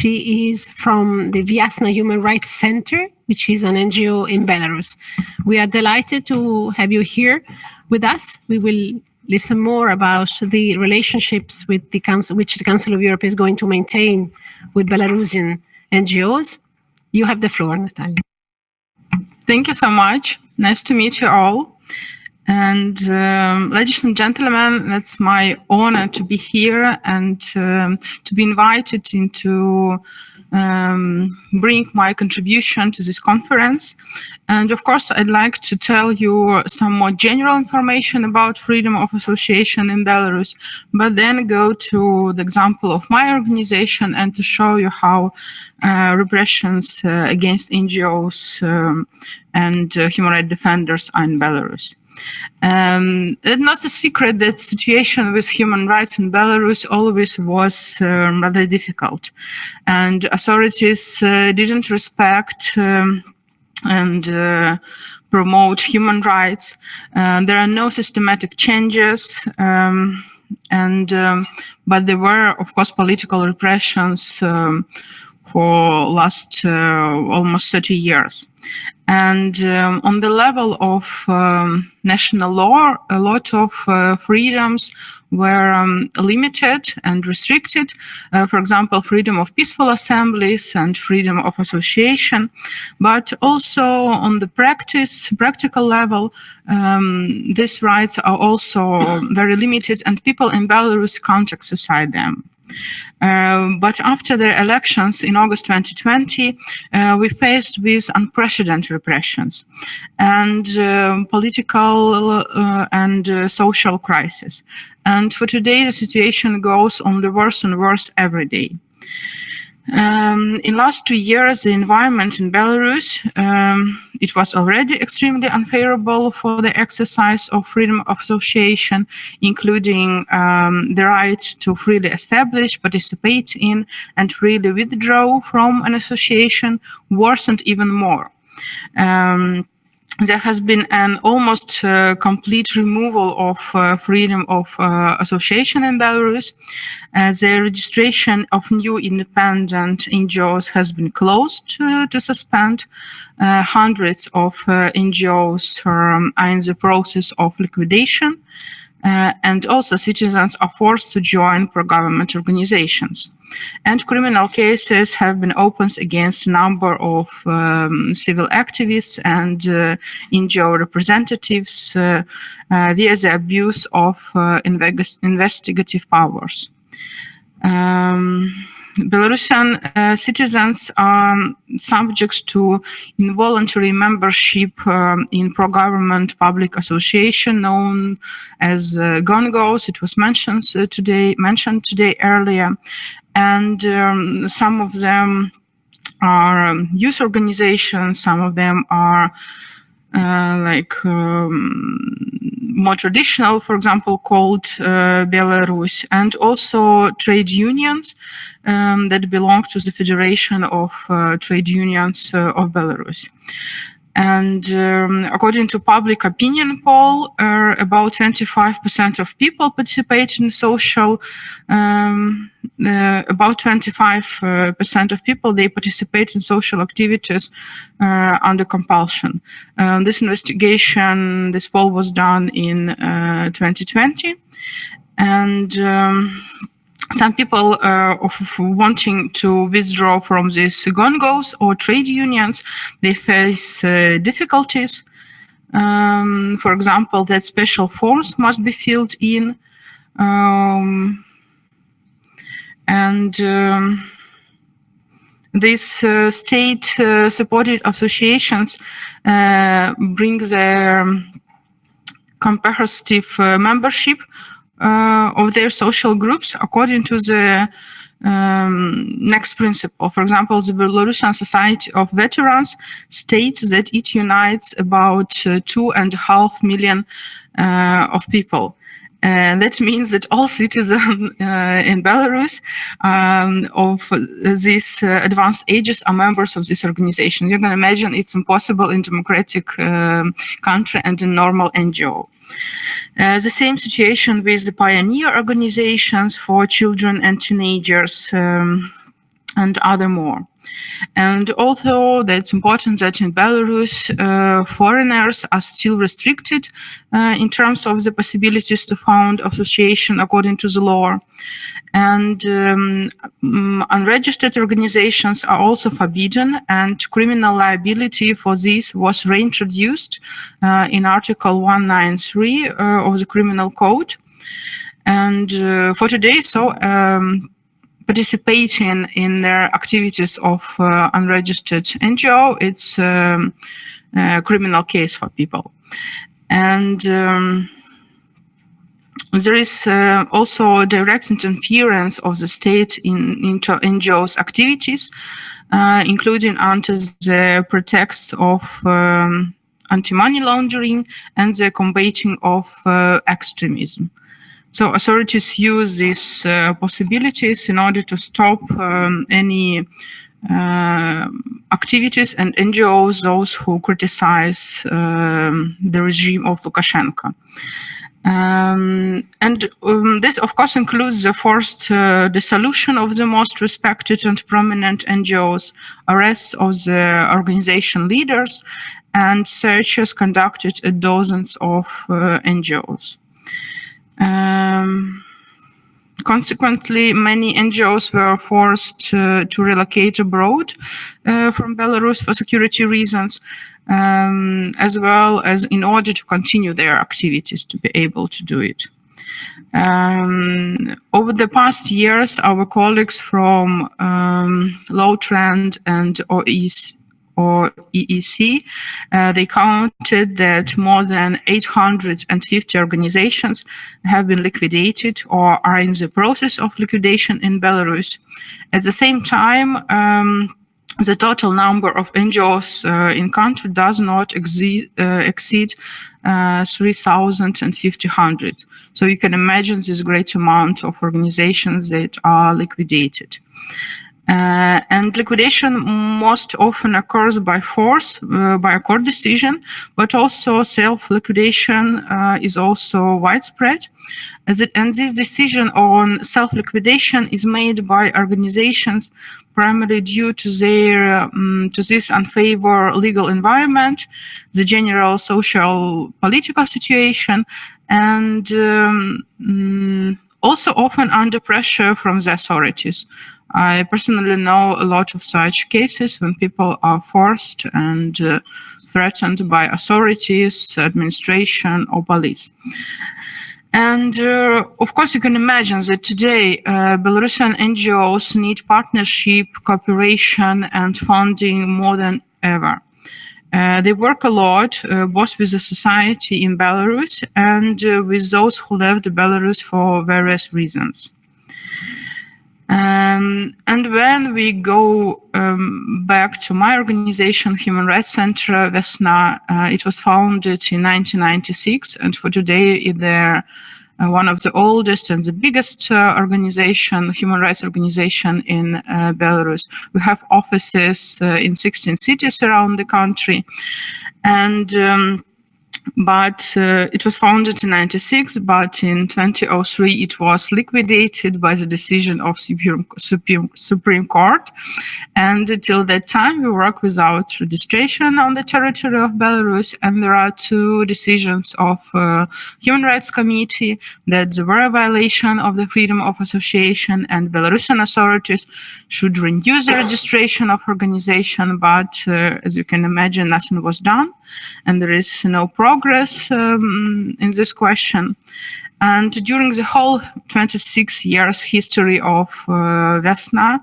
She is from the Viasna Human Rights Center, which is an NGO in Belarus. We are delighted to have you here with us. We will listen more about the relationships with the council, which the Council of Europe is going to maintain with Belarusian NGOs. You have the floor, Natalia. Thank you so much. Nice to meet you all. And um, ladies and gentlemen, it's my honor to be here and um, to be invited into um, bring my contribution to this conference. And of course, I'd like to tell you some more general information about freedom of association in Belarus, but then go to the example of my organization and to show you how uh, repressions uh, against NGOs um, and uh, human rights defenders are in Belarus. Um, it's not a secret that situation with human rights in Belarus always was um, rather difficult, and authorities uh, didn't respect um, and uh, promote human rights. Uh, there are no systematic changes, um, and um, but there were, of course, political repressions um, for last uh, almost 30 years. And um, on the level of um, national law, a lot of uh, freedoms were um, limited and restricted. Uh, for example, freedom of peaceful assemblies and freedom of association. But also on the practice, practical level, um, these rights are also very limited and people in Belarus can't exercise them. Um, but after the elections in August 2020, uh, we faced with unprecedented repressions and uh, political uh, and uh, social crisis. And for today, the situation goes only worse and worse every day. Um, in last two years, the environment in Belarus, um, it was already extremely unfavorable for the exercise of freedom of association, including um, the right to freely establish, participate in, and freely withdraw from an association worsened even more. Um, there has been an almost uh, complete removal of uh, freedom of uh, association in Belarus. Uh, the registration of new independent NGOs has been closed to suspend. Uh, hundreds of uh, NGOs um, are in the process of liquidation. and also citizens are forced to join pro-government organizations. And criminal cases have been opened against a number of um, civil activists and uh, NGO representatives uh, uh, via the abuse of uh, investigative powers. Um, Belarusian uh, citizens are subject to involuntary membership um, in pro-government public association known as uh, GONGOs. It was mentioned uh, today, mentioned today earlier, and um, some of them are um, youth organizations, some of them are uh, like um, more traditional, for example, called uh, Belaya Rus, and also trade unions um, that belong to the Federation of uh, Trade Unions uh, of Belarus. And um, according to public opinion poll, uh, about 25% of people participate in social, um, uh, about 25% of people, they participate in social activities uh, under compulsion. Um, this investigation, this poll was done in 2020. Uh, and um, some people uh, wanting to withdraw from these GONGOs or trade unions, they face uh, difficulties. Um, for example, that special forms must be filled in. Um, and um, these uh, state-supported uh, associations uh, bring their comparative uh, membership of their social groups according to the um, next principle. For example, the Belarusian Society of Veterans states that it unites about uh, two and a half million uh, of people. And that means that all citizens uh, in Belarus um, of these uh, advanced ages are members of this organization. You can imagine it's impossible in democratic um, country and in normal NGO. Uh, the same situation with the pioneer organizations for children and teenagers. Um, and other more. And although that's important that in Belarus, uh, foreigners are still restricted uh, in terms of the possibilities to found association according to the law, and um, mm, unregistered organizations are also forbidden and criminal liability for this was reintroduced uh, in article 193 uh, of the criminal code and uh, for today so um, participating in their activities of uh, unregistered ngo it's um, a criminal case for people and um, there is uh, also direct interference of the state in into NGOs' activities, uh, including under the pretext of um, anti-money laundering and the combating of uh, extremism. So authorities use these uh, possibilities in order to stop um, any uh, activities and NGOs, those who criticize um, the regime of Lukashenko. Um, and um, this, of course, includes the forced uh, dissolution of the most respected and prominent NGOs, arrests of the organization leaders, and searches conducted at dozens of uh, NGOs. Um, consequently, many NGOs were forced uh, to relocate abroad uh, from Belarus for security reasons, um, as well as in order to continue their activities to be able to do it. Um, over the past years, our colleagues from um, Lawtrend and OEC, or EEC, uh, they counted that more than 850 organizations have been liquidated or are in the process of liquidation in Belarus. At the same time, um, the total number of NGOs uh, in country does not exceed, uh, exceed uh, 3,500. So you can imagine this great amount of organizations that are liquidated. Uh, and liquidation most often occurs by force, uh, by a court decision, but also self-liquidation uh, is also widespread. It, and this decision on self-liquidation is made by organizations primarily due to their um, to this unfavorable legal environment, the general social political situation, and um, um, also often under pressure from the authorities. I personally know a lot of such cases when people are forced and uh, threatened by authorities, administration, or police. And uh, of course, you can imagine that today uh, Belarusian NGOs need partnership, cooperation, and funding more than ever. Uh, they work a lot, uh, both with the society in Belarus and uh, with those who left Belarus for various reasons. Um, and when we go um, back to my organization, Human Rights Center, Vesna, uh, it was founded in 1996, and for today they're uh, one of the oldest and the biggest uh, organization, human rights organization in uh, Belarus. We have offices uh, in 16 cities around the country, and um, but uh, it was founded in 96 but in 2003 it was liquidated by the decision of supreme, supreme, supreme court. And until that time we work without registration on the territory of belarus and there are two decisions of uh, human rights committee that there were a violation of the freedom of association and belarusian authorities should renew the registration of organization but uh, as you can imagine nothing was done and there is no progress um, in this question. And during the whole 26 years history of uh, Vesna,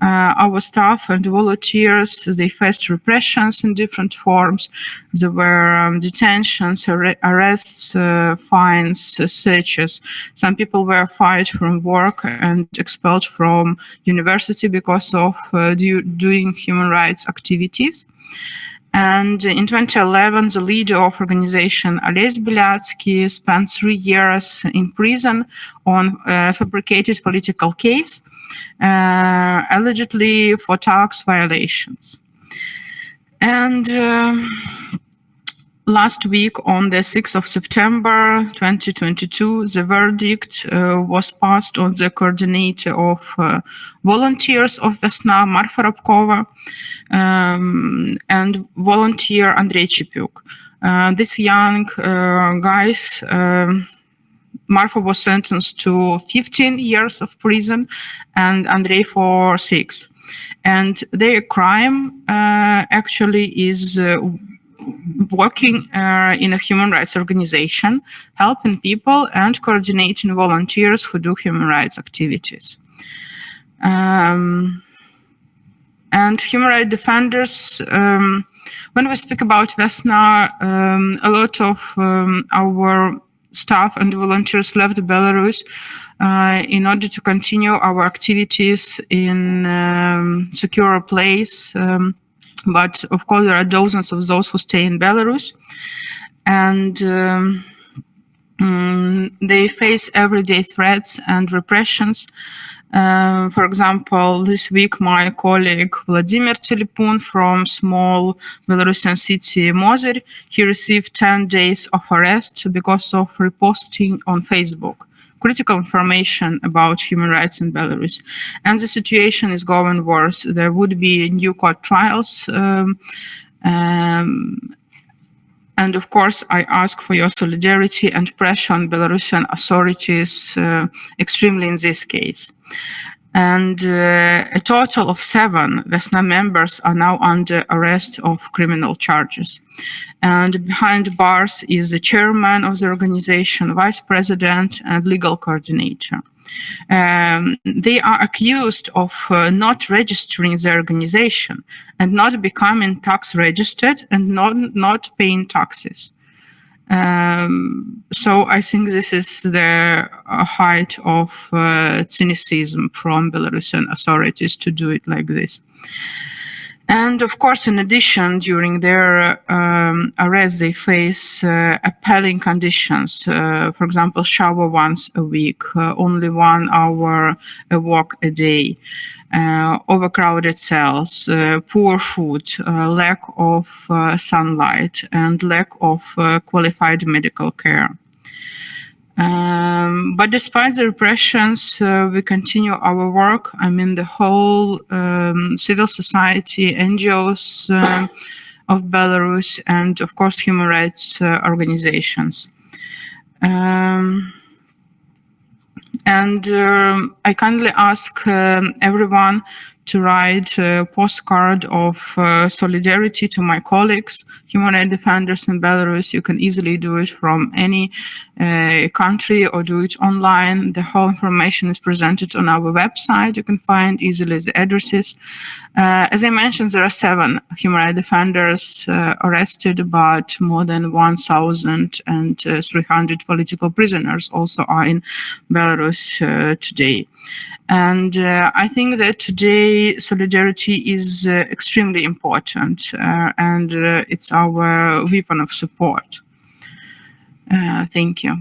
uh, our staff and volunteers, they faced repressions in different forms. There were um, detentions, ar arrests, uh, fines, uh, searches. Some people were fired from work and expelled from university because of uh, do doing human rights activities. And in 2011, the leader of organization, Ales Belyatsky, spent three years in prison on a fabricated political case, uh, allegedly for tax violations. And uh, last week on the 6th of September 2022, the verdict uh, was passed on the coordinator of uh, volunteers of Vesna, Marfa Rabkova, um, and volunteer Andrei Chapiuk. Uh, these young uh, guys, um, Marfa was sentenced to 15 years of prison and Andrei for six. And their crime uh, actually is uh, working uh, in a human rights organization, helping people and coordinating volunteers who do human rights activities. Um, and human rights defenders, um, when we speak about Vesna, um, a lot of um, our staff and volunteers left Belarus uh, in order to continue our activities in um, secure place. Um, but of course, there are dozens of those who stay in Belarus, and um, mm, they face everyday threats and repressions. Uh, for example, this week, my colleague Vladimir Telepun from small Belarusian city Mozyr, he received 10 days of arrest because of reposting on Facebook critical information about human rights in Belarus. And the situation is going worse. There would be new court trials. Um, um, and of course, I ask for your solidarity and pressure on Belarusian authorities, uh, extremely in this case. And uh, a total of seven Vesna members are now under arrest of criminal charges. And behind bars is the chairman of the organization, vice president, and legal coordinator. Um, they are accused of uh, not registering the organization and not becoming tax registered and not, not paying taxes. Um, so I think this is the height of uh, cynicism from Belarusian authorities to do it like this. And of course, in addition, during their um, arrest, they face uh, appalling conditions. Uh, for example, shower once a week, uh, only one hour a walk a day, uh, overcrowded cells, uh, poor food, uh, lack of sunlight, and lack of qualified medical care. Um, but despite the repressions, uh, we continue our work. I mean, the whole um, civil society, NGOs uh, of Belarus, and of course, human rights uh, organizations. Um, and um, I kindly ask um, everyone to write a postcard of uh, solidarity to my colleagues, human rights defenders in Belarus. You can easily do it from any uh, country or do it online. The whole information is presented on our website. You can find easily the addresses. Uh, as I mentioned, there are seven human rights defenders uh, arrested, but more than 1,300 political prisoners also are in Belarus uh, today. And uh, I think that today solidarity is uh, extremely important and it's our weapon of support. Ah, thank you.